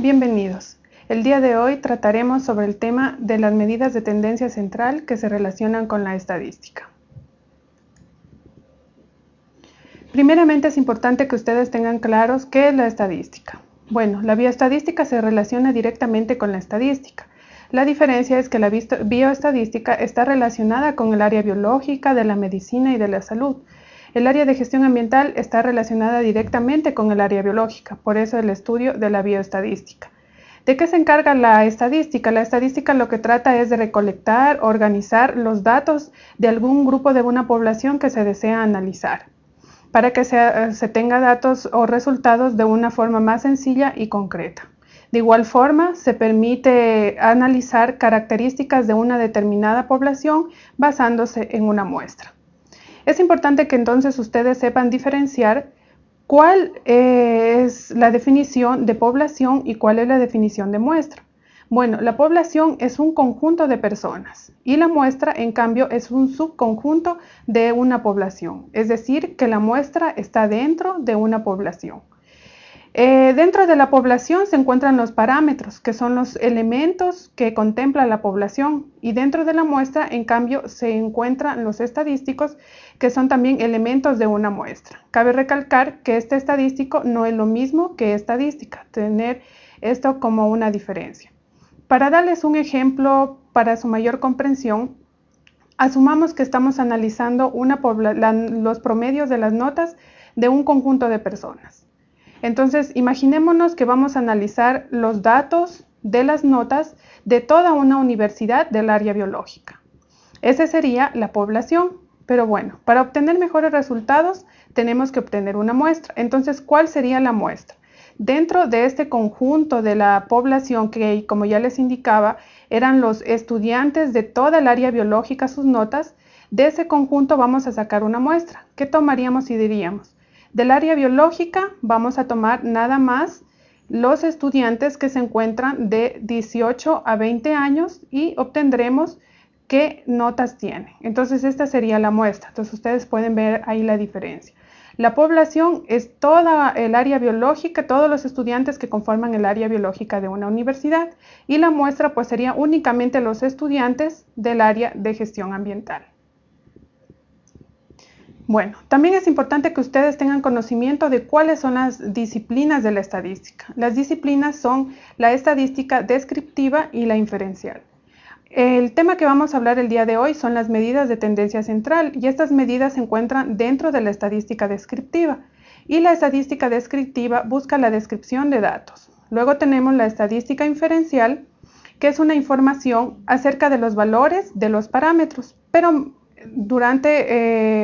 Bienvenidos. El día de hoy trataremos sobre el tema de las medidas de tendencia central que se relacionan con la estadística. Primeramente es importante que ustedes tengan claros qué es la estadística. Bueno, la bioestadística se relaciona directamente con la estadística. La diferencia es que la bioestadística está relacionada con el área biológica, de la medicina y de la salud. El área de gestión ambiental está relacionada directamente con el área biológica, por eso el estudio de la bioestadística. ¿De qué se encarga la estadística? La estadística lo que trata es de recolectar, organizar los datos de algún grupo de una población que se desea analizar para que se, se tenga datos o resultados de una forma más sencilla y concreta. De igual forma, se permite analizar características de una determinada población basándose en una muestra. Es importante que entonces ustedes sepan diferenciar ¿Cuál es la definición de población y cuál es la definición de muestra? Bueno, la población es un conjunto de personas y la muestra, en cambio, es un subconjunto de una población, es decir, que la muestra está dentro de una población. Eh, dentro de la población se encuentran los parámetros, que son los elementos que contempla la población, y dentro de la muestra, en cambio, se encuentran los estadísticos, que son también elementos de una muestra. Cabe recalcar que este estadístico no es lo mismo que estadística, tener esto como una diferencia. Para darles un ejemplo para su mayor comprensión, asumamos que estamos analizando los promedios de las notas de un conjunto de personas. Entonces, imaginémonos que vamos a analizar los datos de las notas de toda una universidad del área biológica. Esa sería la población. Pero bueno, para obtener mejores resultados tenemos que obtener una muestra. Entonces, ¿cuál sería la muestra? Dentro de este conjunto de la población que, como ya les indicaba, eran los estudiantes de toda el área biológica, sus notas, de ese conjunto vamos a sacar una muestra. ¿Qué tomaríamos y diríamos? Del área biológica vamos a tomar nada más los estudiantes que se encuentran de 18 a 20 años y obtendremos qué notas tiene. Entonces esta sería la muestra. Entonces ustedes pueden ver ahí la diferencia. La población es toda el área biológica, todos los estudiantes que conforman el área biológica de una universidad y la muestra pues sería únicamente los estudiantes del área de gestión ambiental. Bueno, también es importante que ustedes tengan conocimiento de cuáles son las disciplinas de la estadística. Las disciplinas son la estadística descriptiva y la inferencial. El tema que vamos a hablar el día de hoy son las medidas de tendencia central y estas medidas se encuentran dentro de la estadística descriptiva y la estadística descriptiva busca la descripción de datos. Luego tenemos la estadística inferencial que es una información acerca de los valores de los parámetros, pero durante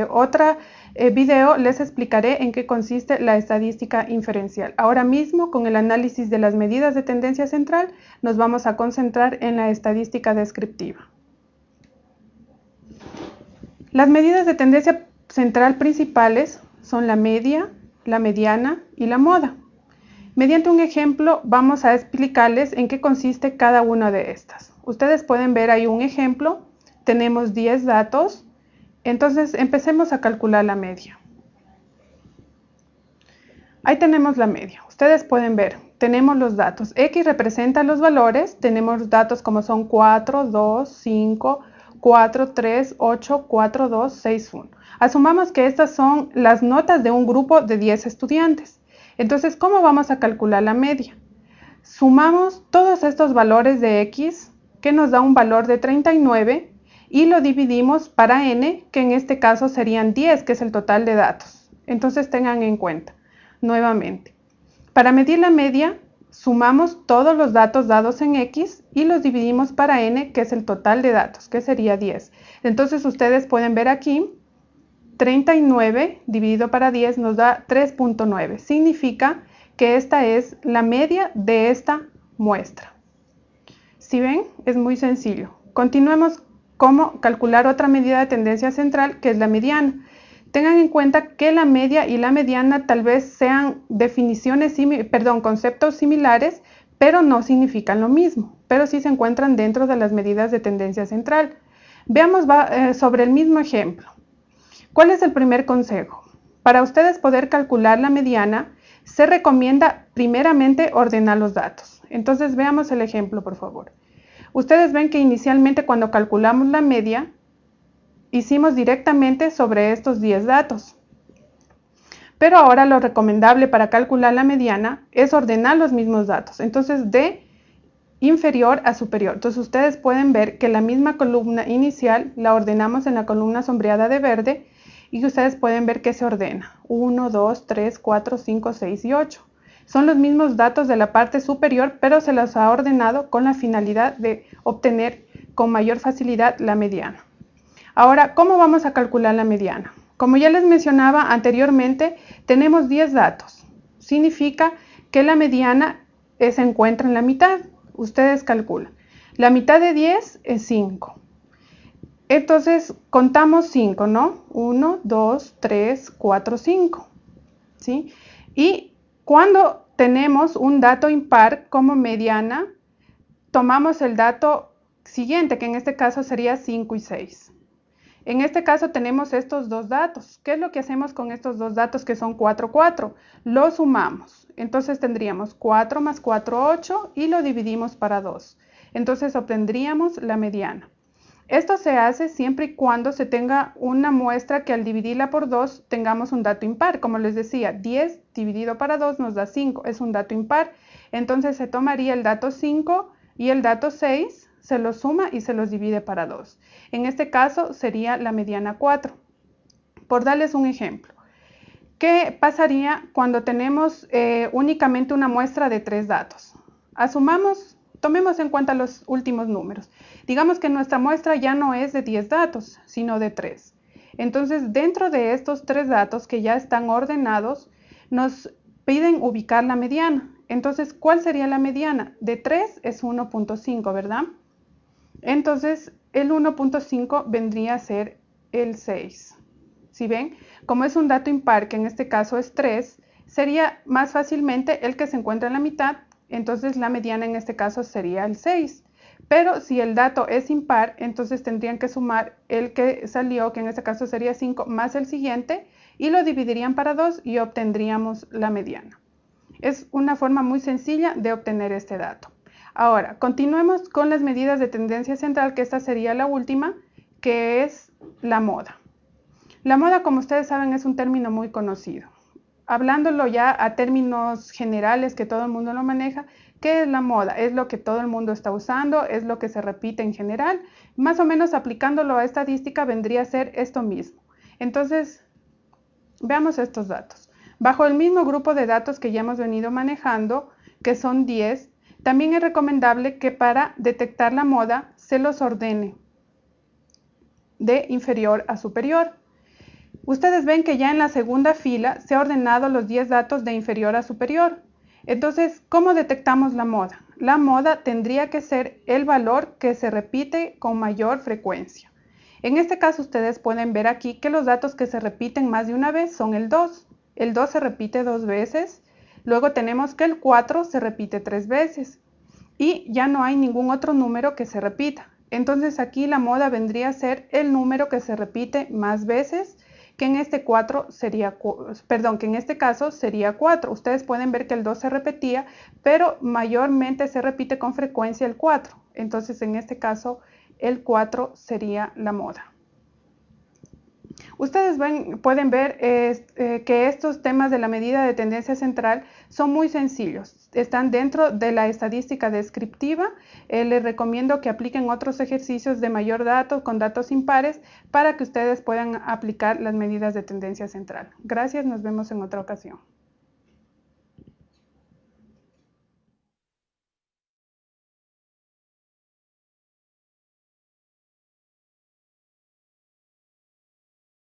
eh, otra eh, video les explicaré en qué consiste la estadística inferencial. Ahora mismo, con el análisis de las medidas de tendencia central, nos vamos a concentrar en la estadística descriptiva. Las medidas de tendencia central principales son la media, la mediana y la moda. Mediante un ejemplo vamos a explicarles en qué consiste cada una de estas. Ustedes pueden ver ahí un ejemplo tenemos 10 datos, entonces empecemos a calcular la media. Ahí tenemos la media. Ustedes pueden ver, tenemos los datos. X representa los valores, tenemos datos como son 4, 2, 5, 4, 3, 8, 4, 2, 6, 1. Asumamos que estas son las notas de un grupo de 10 estudiantes. Entonces, ¿cómo vamos a calcular la media? Sumamos todos estos valores de X, que nos da un valor de 39, y lo dividimos para n, que en este caso serían 10, que es el total de datos. Entonces tengan en cuenta, nuevamente, para medir la media, sumamos todos los datos dados en x y los dividimos para n, que es el total de datos, que sería 10. Entonces ustedes pueden ver aquí, 39 dividido para 10 nos da 3.9. Significa que esta es la media de esta muestra. Si ven, es muy sencillo. Continuemos cómo calcular otra medida de tendencia central que es la mediana. Tengan en cuenta que la media y la mediana tal vez sean definiciones, perdón, conceptos similares, pero no significan lo mismo, pero sí se encuentran dentro de las medidas de tendencia central. Veamos eh, sobre el mismo ejemplo. ¿Cuál es el primer consejo? Para ustedes poder calcular la mediana, se recomienda primeramente ordenar los datos. Entonces veamos el ejemplo, por favor. Ustedes ven que inicialmente cuando calculamos la media, hicimos directamente sobre estos 10 datos. Pero ahora lo recomendable para calcular la mediana es ordenar los mismos datos. Entonces, de inferior a superior. Entonces, ustedes pueden ver que la misma columna inicial la ordenamos en la columna sombreada de verde y ustedes pueden ver que se ordena. 1, 2, 3, 4, 5, 6 y 8. Son los mismos datos de la parte superior, pero se los ha ordenado con la finalidad de obtener con mayor facilidad la mediana. Ahora, ¿cómo vamos a calcular la mediana? Como ya les mencionaba anteriormente, tenemos 10 datos. Significa que la mediana se encuentra en la mitad. Ustedes calculan. La mitad de 10 es 5. Entonces, contamos 5, ¿no? 1, 2, 3, 4, 5. ¿Sí? Y cuando tenemos un dato impar como mediana, tomamos el dato siguiente, que en este caso sería 5 y 6. En este caso tenemos estos dos datos. ¿Qué es lo que hacemos con estos dos datos que son 4, 4? Lo sumamos. Entonces tendríamos 4 más 4, 8 y lo dividimos para 2. Entonces obtendríamos la mediana. Esto se hace siempre y cuando se tenga una muestra que al dividirla por 2 tengamos un dato impar. Como les decía, 10 dividido para 2 nos da 5, es un dato impar. Entonces se tomaría el dato 5 y el dato 6 se los suma y se los divide para 2. En este caso sería la mediana 4. Por darles un ejemplo, ¿qué pasaría cuando tenemos eh, únicamente una muestra de tres datos? Asumamos, tomemos en cuenta los últimos números. Digamos que nuestra muestra ya no es de 10 datos, sino de 3. Entonces, dentro de estos tres datos que ya están ordenados, nos piden ubicar la mediana. Entonces, ¿cuál sería la mediana? De 3 es 1.5, ¿verdad? Entonces, el 1.5 vendría a ser el 6. Si ven, como es un dato impar, que en este caso es 3, sería más fácilmente el que se encuentra en la mitad, entonces la mediana en este caso sería el 6. Pero si el dato es impar, entonces tendrían que sumar el que salió, que en este caso sería 5, más el siguiente, y lo dividirían para 2 y obtendríamos la mediana. Es una forma muy sencilla de obtener este dato. Ahora, continuemos con las medidas de tendencia central, que esta sería la última, que es la moda. La moda, como ustedes saben, es un término muy conocido. Hablándolo ya a términos generales que todo el mundo lo maneja, ¿qué es la moda? Es lo que todo el mundo está usando, es lo que se repite en general. Más o menos aplicándolo a estadística vendría a ser esto mismo. Entonces, veamos estos datos. Bajo el mismo grupo de datos que ya hemos venido manejando, que son 10, también es recomendable que para detectar la moda se los ordene de inferior a superior. Ustedes ven que ya en la segunda fila se ha ordenado los 10 datos de inferior a superior. Entonces, ¿cómo detectamos la moda? La moda tendría que ser el valor que se repite con mayor frecuencia. En este caso, ustedes pueden ver aquí que los datos que se repiten más de una vez son el 2. El 2 se repite dos veces, Luego tenemos que el 4 se repite tres veces y ya no hay ningún otro número que se repita. Entonces aquí la moda vendría a ser el número que se repite más veces, que en este 4 sería, perdón, que en este caso sería 4. Ustedes pueden ver que el 2 se repetía, pero mayormente se repite con frecuencia el 4. Entonces en este caso el 4 sería la moda. Ustedes pueden ver eh, que estos temas de la medida de tendencia central son muy sencillos. Están dentro de la estadística descriptiva. Eh, les recomiendo que apliquen otros ejercicios de mayor datos con datos impares para que ustedes puedan aplicar las medidas de tendencia central. Gracias, nos vemos en otra ocasión.